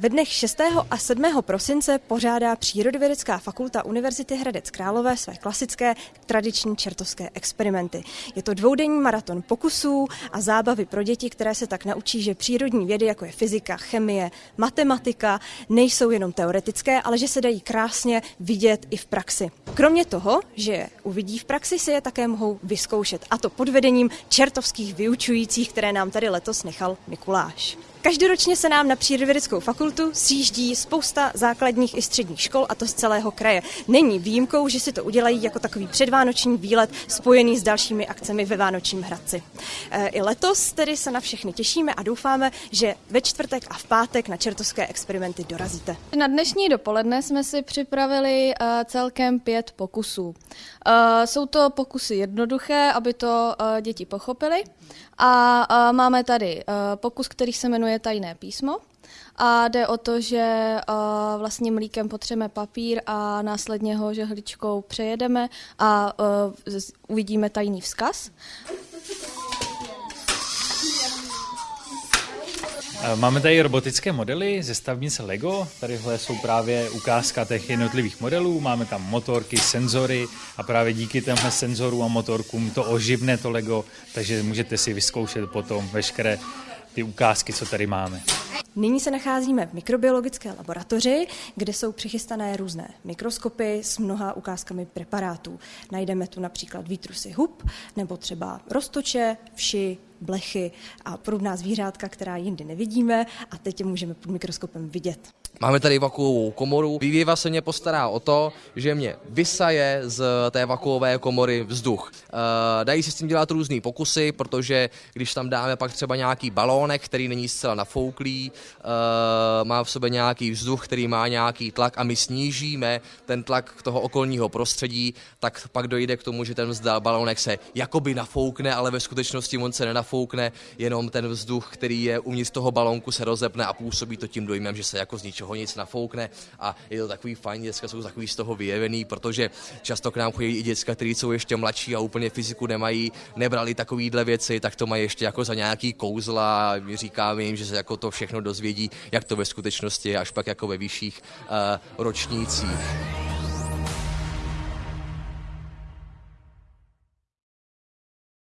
Ve dnech 6. a 7. prosince pořádá Přírodovědecká fakulta Univerzity Hradec Králové své klasické tradiční čertovské experimenty. Je to dvoudenní maraton pokusů a zábavy pro děti, které se tak naučí, že přírodní vědy, jako je fyzika, chemie, matematika, nejsou jenom teoretické, ale že se dají krásně vidět i v praxi. Kromě toho, že je uvidí v praxi, si je také mohou vyzkoušet, a to pod vedením čertovských vyučujících, které nám tady letos nechal Mikuláš. Každoročně se nám na Přírodovědeckou fakultu sjíždí spousta základních i středních škol a to z celého kraje. Není výjimkou, že si to udělají jako takový předvánoční výlet spojený s dalšími akcemi ve Vánočním Hradci. E, I letos tedy se na všechny těšíme a doufáme, že ve čtvrtek a v pátek na čertovské experimenty dorazíte. Na dnešní dopoledne jsme si připravili e, celkem pět pokusů. E, jsou to pokusy jednoduché, aby to děti pochopili. A máme tady pokus, který se jmenuje Tajné písmo. A jde o to, že uh, vlastně mlíkem potřeme papír a následně ho žehličkou přejedeme a uh, uvidíme tajný vzkaz. Máme tady robotické modely ze stavnice Lego. Tadyhle jsou právě ukázka těch jednotlivých modelů. Máme tam motorky, senzory a právě díky těmhle senzorům a motorkům to oživne to Lego, takže můžete si vyzkoušet potom veškeré ty ukázky, co tady máme. Nyní se nacházíme v mikrobiologické laboratoři, kde jsou přichystané různé mikroskopy s mnoha ukázkami preparátů. Najdeme tu například výtrusy hub, nebo třeba roztoče, vši, blechy a prudná zvířátka, která jindy nevidíme a teď je můžeme pod mikroskopem vidět. Máme tady vakuovou komoru. Vývěva se mě postará o to, že mě vysaje z té vakuové komory vzduch. E, dají se s tím dělat různé pokusy, protože když tam dáme pak třeba nějaký balónek, který není zcela nafouklý, e, má v sobě nějaký vzduch, který má nějaký tlak a my snížíme ten tlak toho okolního prostředí, tak pak dojde k tomu, že ten balónek se jakoby nafoukne, ale ve skutečnosti on se nenafoukne, jenom ten vzduch, který je uvnitř toho balónku se rozepne a působí to tím dojmem, že se jako z ničeho nic nafoukne a je to takový fajn, děcka jsou takový z toho vyjevený, protože často k nám chodí i děcka, kteří jsou ještě mladší a úplně fyziku nemají, nebrali takovýhle věci, tak to mají ještě jako za nějaký kouzla a my říkáme jim, že se jako to všechno dozvědí, jak to ve skutečnosti je, až pak jako ve vyšších uh, ročnících.